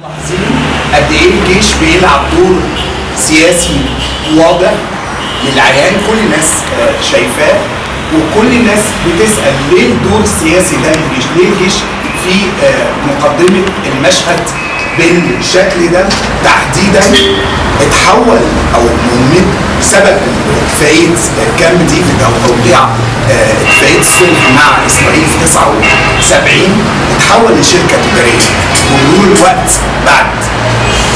ملاحظين قد إيه الجيش بيلعب دور سياسي واضح للعيان كل الناس آه، شايفاه وكل الناس بتسأل ليه الدور السياسي ده للجيش؟ ليه الجيش في آه، مقدمة المشهد بالشكل ده تحديدا اتحول أو من بسبب اتفاقية كامب ديفيد أو توقيع آه، اتفاقية الصلح مع إسرائيل في 79 اتحول لشركة تجاريه ومرور الوقت بعد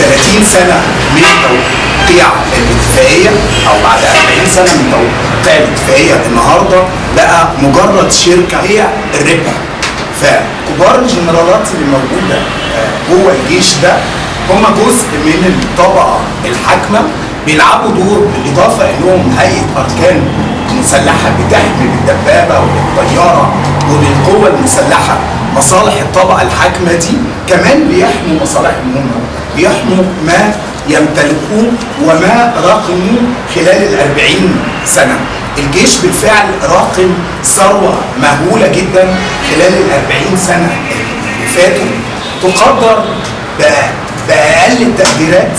30 سنة من توقيع الاتفاقية أو بعد 40 سنة من توقيع الاتفاقية النهارده بقى مجرد شركة هي الربح فكبار الجنرالات اللي موجودة جوه الجيش ده هم جزء من الطبقة الحاكمة بيلعبوا دور بالإضافة إنهم هيئة أركان مسلحة بتحمي بالدبابه وبالطياره وبالقوه المسلحة. مصالح الطبقة الحاكمة دي كمان بيحموا مصالحهم هم بيحموا ما يمتلكوه وما راقموه خلال الأربعين سنة. الجيش بالفعل راقم ثروة مهولة جدا خلال الأربعين سنة اللي فاتوا. تقدر بأ- بأقل التقديرات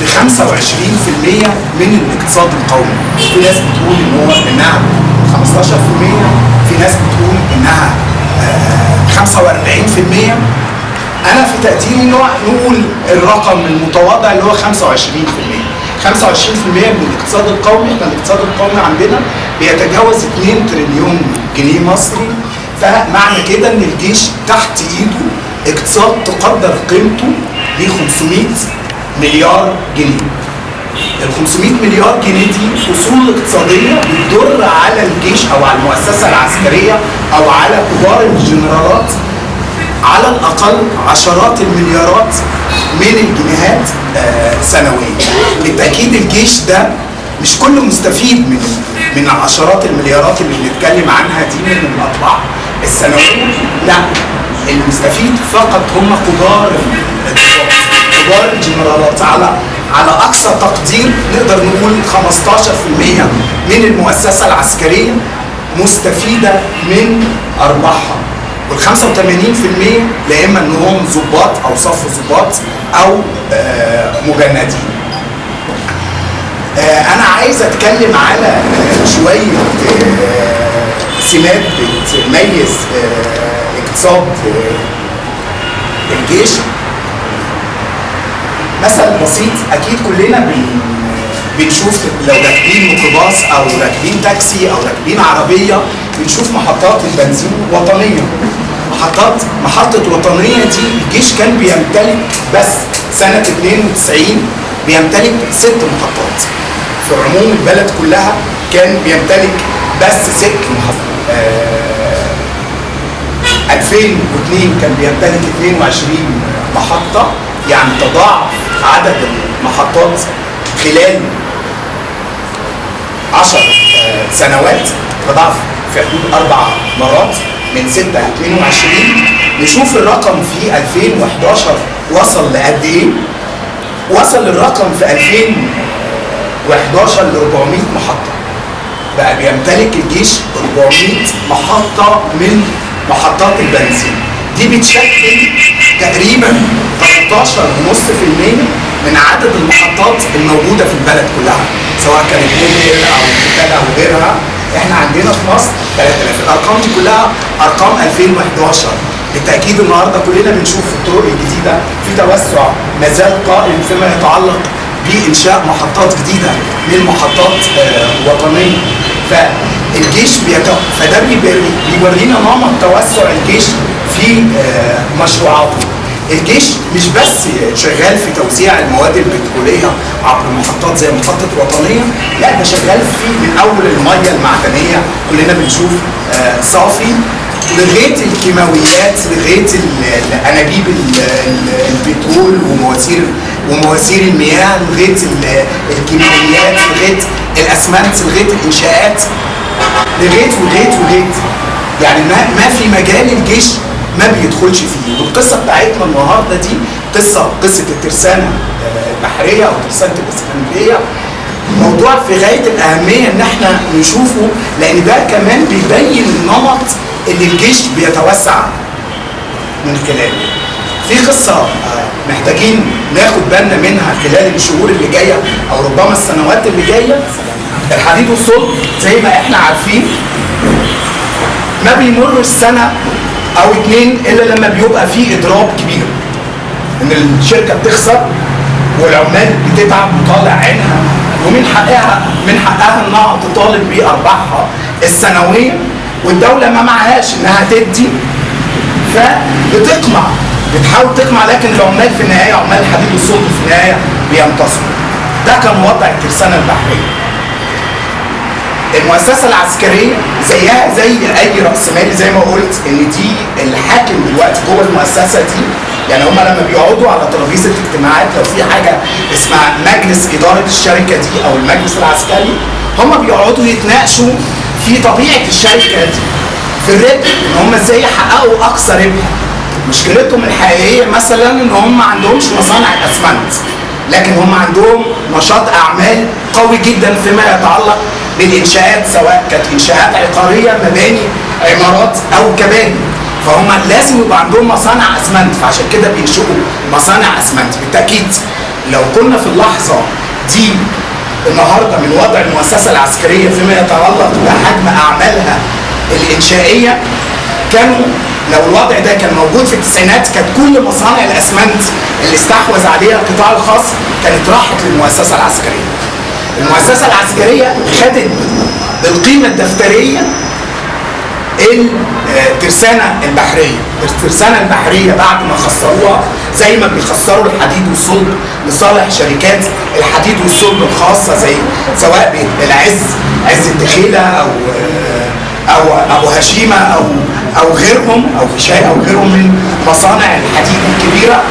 ب 25% من الاقتصاد القومي. في ناس بتقول إن هو إنها 15% في ناس بتقول إنها آه، 45% أنا في تقديري نقول الرقم المتواضع اللي هو 25% 25% من الاقتصاد القومي إحنا الاقتصاد القومي عندنا بيتجاوز 2 تريليون جنيه مصري. فمعنى كده إن الجيش تحت إيده اقتصاد تقدر قيمته ب 500 مليار جنيه. ال 500 مليار جنيه دي اصول اقتصادية بتضر على الجيش أو على المؤسسة العسكرية أو على كبار الجنرالات على الأقل عشرات المليارات من الجنيهات آه، سنويا. بالتأكيد الجيش ده مش كله مستفيد من من عشرات المليارات اللي بنتكلم عنها دي من الأطباع السنوية. لا. المستفيد فقط هم كبار كبار الجنرالات على على أقصى تقدير نقدر نقول 15% من المؤسسة العسكرية مستفيدة من أرباحها وال 85% لا إما إنهم ضباط أو صف ضباط أو آه، مجندين. آه، أنا عايز أتكلم على آه، شوية سمات بتميز اقتصاد الجيش مثل بسيط أكيد كلنا بن بنشوف لو راكبين ميكروباص أو راكبين تاكسي أو راكبين عربية بنشوف محطات البنزين وطنيه محطات محطة وطنية دي الجيش كان بيمتلك بس سنة 92 بيمتلك ست محطات. في عموم البلد كلها كان بيمتلك بس ست محطات آه 2002 كان بيمتلك 22 محطة يعني تضاعف عدد المحطات خلال 10 آه، سنوات تضاعف في حدود أربع مرات من 6 ل 22 نشوف الرقم في 2011 وصل لقد إيه؟ وصل الرقم في 2011 ل 400 محطة. بقى بيمتلك الجيش 400 محطة من محطات البنزين. دي بتشكل تقريبا 13.5% من عدد المحطات الموجودة في البلد كلها. سواء كانت موبيل أو كتال أو غيرها إحنا عندنا في مصر 3000 الأرقام دي كلها أرقام 2011 بالتأكيد النهارده كلنا بنشوف في الطرق الجديدة. في توسع ما زال قائم فيما يتعلق بإنشاء محطات جديدة من محطات آه، وطنية. فالجيش بيت... فده بيورينا نمط توسع الجيش في آه، مشروعاته. الجيش مش بس شغال في توزيع المواد البترولية عبر محطات زي محطة وطنيه لا ده شغال في من أول المية المعدنية. كلنا بنشوف آه، صافي. لغاية الكيماويات لغاية ال- الأنابيب ال- ال- البترول ومواسير ومواسير المياه لغاية ال- الكيماويات لغاية الأسمنت لغاية الإنشاءات. لغايه ولغايه ولغايه يعني ما ما في مجال الجيش ما بيدخلش فيه. والقصة بتاعتنا النهارده دي قصة قصة الترسانة آه، البحرية أو ترسانه الإسكندرية. موضوع في غاية الأهمية إن إحنا نشوفه لأن ده كمان بيبين النمط اللي الجيش بيتوسع من خلاله. في قصة آه، محتاجين ناخد بالنا منها خلال الشهور اللي جاية أو ربما السنوات اللي جاية. الحديد والصلب زي ما إحنا عارفين ما بيمرش سنه أو اتنين إلا لما بيبقى فيه إضراب كبير إن الشركة بتخسر والعمال بتتعب وطالع عينها ومن حقها من حقها إنها تطالب بأرباحها السنوية والدولة ما معهاش إنها تدي فبتقمع بتحاول تقمع لكن العمال في النهاية عمال الحديد والصلب في النهاية بينتصروا. ده كان وضع الترسانه البحريه المؤسسة العسكرية زيها زي أي رأس مالي زي ما قلت إن دي الحاكم دلوقتي جوه المؤسسة دي. يعني هم لما بيقعدوا على ترابيزة اجتماعات لو في حاجة اسمها مجلس إدارة الشركة دي أو المجلس العسكري هم بيقعدوا يتناقشوا في طبيعة الشركة دي. في الربح إن هم إزاي يحققوا أقصى ربح. مشكلتهم الحقيقية مثلا إن هم ما عندهمش مصانع أسمنت لكن هم عندهم نشاط أعمال قوي جدا فيما يتعلق بالإنشاءات سواء كانت إنشاءات عقارية مباني عمارات أو كباري فهم لازم يبقى عندهم مصانع أسمنت فعشان كده بينشئوا مصانع أسمنت بالتأكيد لو كنا في اللحظة دي النهارده من وضع المؤسسة العسكرية فيما يتعلق بحجم أعمالها الإنشائية كانوا لو الوضع ده كان موجود في التسعينات كانت كل مصانع الأسمنت اللي استحوذ عليها القطاع الخاص كانت راحت للمؤسسة العسكرية. المؤسسة العسكرية خدت بالقيمة الدفترية الترسانه البحرية، الترسانة البحرية بعد ما خسروها زي ما بيخسروا الحديد والصلب لصالح شركات الحديد والصلب الخاصة زي سواء بالعز عز الدخيلة أو أو أبو هشيمة أو أو غيرهم أو فيشاي أو غيرهم من مصانع الحديد الكبيرة.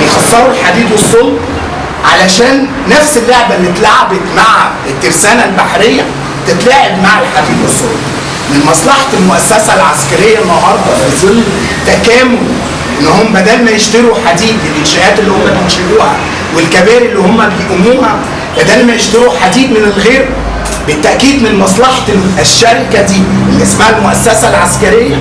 بيخسروا الحديد والصلب علشان نفس اللعبة اللي اتلعبت مع الترسانة البحرية تتلعب مع الحديد والصلب. من مصلحة المؤسسة العسكرية النهارده في ظل تكامل إن هم بدل ما يشتروا حديد الانشاءات اللي هم بينشئوها والكباري اللي هم بيقوموها بدل ما يشتروا حديد من الغير بالتأكيد من مصلحة الشركة دي اللي اسمها المؤسسة العسكرية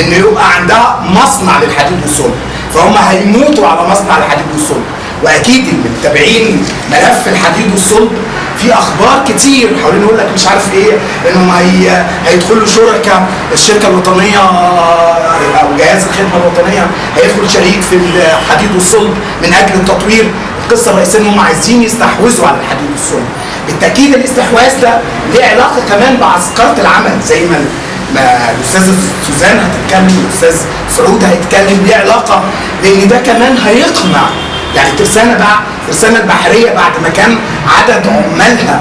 ان يبقى عندها مصنع للحديد والصلب فهم هيموتوا على مصنع الحديد والصلب واكيد المتابعين ملف الحديد والصلب في أخبار كتير حوالين يقول لك مش عارف إيه انهم هي هيدخلوا شركاء الشركة الوطنية أو جهاز الخدمة الوطنية هيدخل شريك في الحديد والصلب من أجل التطوير القصة الرئيسية انهم عايزين يستحوذوا على الحديد والصلب. بالتأكيد الاستحواذ ده ليه علاقة كمان بعسكرة العمل زي ما ما الاستاذه سوزان هتتكلم الاستاذ سعود هيتكلم ليه علاقة؟ لأن ده كمان هيقمع يعني الترسانه بقى الترسانه البحريه بعد ما كان عدد عمالها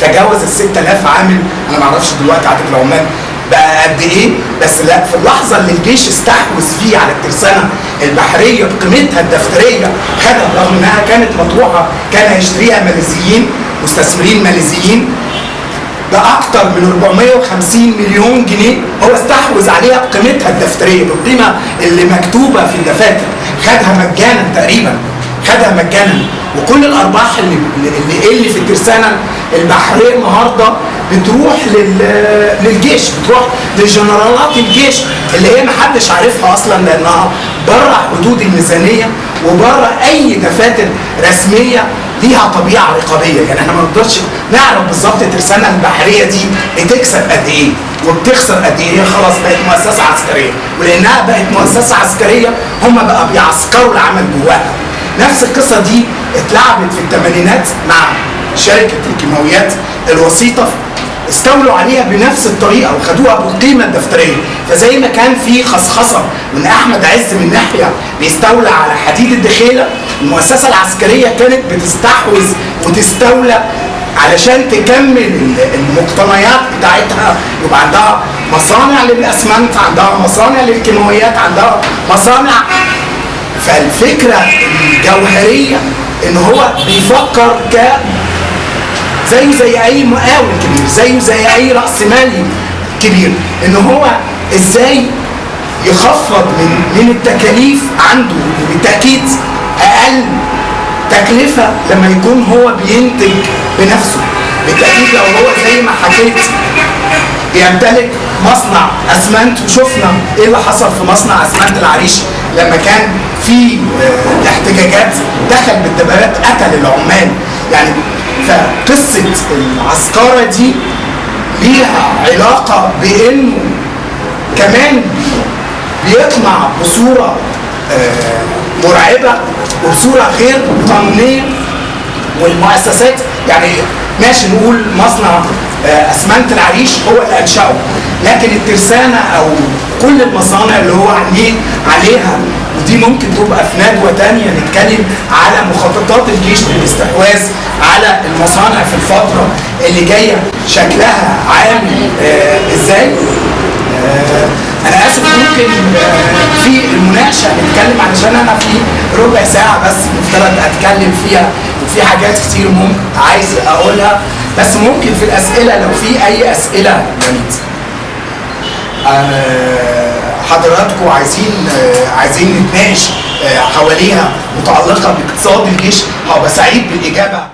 تجاوز ال 6000 عامل. أنا ما أعرفش دلوقتي عدد العمال بقى قد إيه بس لا في اللحظة اللي الجيش استحوذ فيه على الترسانة البحرية بقيمتها الدفترية خدها رغم إنها كانت مطروحة كان هيشتريها ماليزيين مستثمرين ماليزيين باكثر من 450 مليون جنيه هو استحوذ عليها بقيمتها الدفترية بالقيمة اللي مكتوبة في الدفاتر خدها مجانا تقريبا خدها مجانا. وكل الأرباح اللي اللي اللي في الترسانة البحرية النهارده بتروح لل... للجيش بتروح لجنرالات الجيش اللي هي محدش عارفها أصلا لأنها بره حدود الميزانية وبره أي دفاتر رسمية ليها طبيعة رقابية. يعني إحنا ما نقدرش نعرف بالظبط الترسانه البحرية دي بتكسب قد إيه وبتخسر قد إيه. هي خلاص بقت مؤسسة عسكرية ولأنها بقت مؤسسة عسكرية هم بقى بيعسكروا العمل جواها. نفس القصة دي اتلعبت في الثمانينات مع شركة الكيماويات الوسيطة. استولوا عليها بنفس الطريقة وخدوها بالقيمه الدفتريه فزي ما كان في خصخصة وان أحمد عز من ناحية بيستولى على حديد الدخيلة المؤسسة العسكرية كانت بتستحوذ وتستولى علشان تكمل المقتنيات بتاعتها. يبقى عندها مصانع للأسمنت عندها مصانع للكيماويات عندها مصانع. فالفكرة الجوهرية إن هو بيفكر ك زيه زي أي مقاول كبير زيه زي أي رأس مالي كبير. إن هو إزاي يخفض من من التكاليف عنده. وبالتأكيد أقل تكلفة لما يكون هو بينتج بنفسه بالتأكيد لو هو زي ما حكيت بيمتلك مصنع اسمنت وشفنا إيه اللي حصل في مصنع اسمنت العريش لما كان في آه، احتجاجات دخل بالدبابات قتل العمال. يعني فقصة العسكرة دي ليها علاقة بإنه كمان بيطمع بصورة آه، مرعبة وبصورة غير قانونيه والمؤسسات يعني ماشي نقول مصنع آه، أسمنت العريش هو اللي أنشأه. لكن الترسانة أو كل المصانع اللي هو عليه عليها ودي ممكن تبقى في ندوة تانية نتكلم على مخططات الجيش للاستحواذ على المصانع في الفترة اللي جاية. شكلها عامل آه إزاي؟ آه أنا آسف ممكن في المناقشه نتكلم علشان أنا في ربع ساعة بس مفترض أتكلم فيها وفي حاجات كتير ممكن عايز أقولها بس ممكن في الأسئلة لو في أي أسئلة جميل. آه، حضراتكم عايزين آه، عايزين نتناقش آه، حواليها متعلقة باقتصاد الجيش هبقى سعيد بالإجابة.